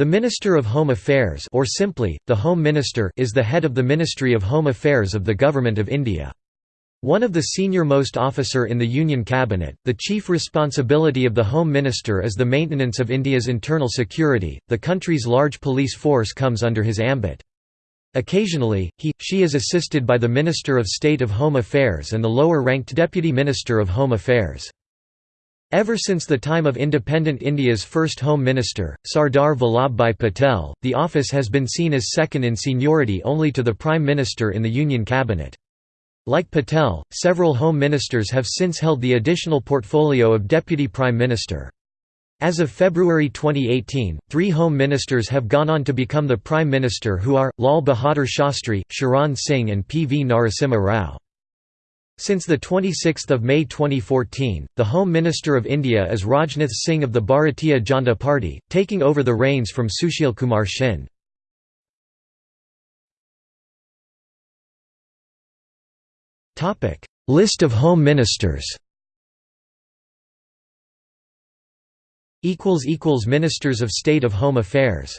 The Minister of Home Affairs or simply, the Home Minister is the head of the Ministry of Home Affairs of the Government of India. One of the senior-most officer in the Union Cabinet, the chief responsibility of the Home Minister is the maintenance of India's internal security, the country's large police force comes under his ambit. Occasionally, he, she is assisted by the Minister of State of Home Affairs and the lower-ranked Deputy Minister of Home Affairs. Ever since the time of independent India's first Home Minister, Sardar Vallabhbhai Patel, the office has been seen as second in seniority only to the Prime Minister in the Union Cabinet. Like Patel, several Home Ministers have since held the additional portfolio of Deputy Prime Minister. As of February 2018, three Home Ministers have gone on to become the Prime Minister who are, Lal Bahadur Shastri, Charan Singh and P. V. Narasimha Rao. Since 26 May 2014, the Home Minister of India is Rajnath Singh of the Bharatiya Janata Party, taking over the reins from Sushil Kumar Shinde. List of Home Ministers Ministers of State of Home Affairs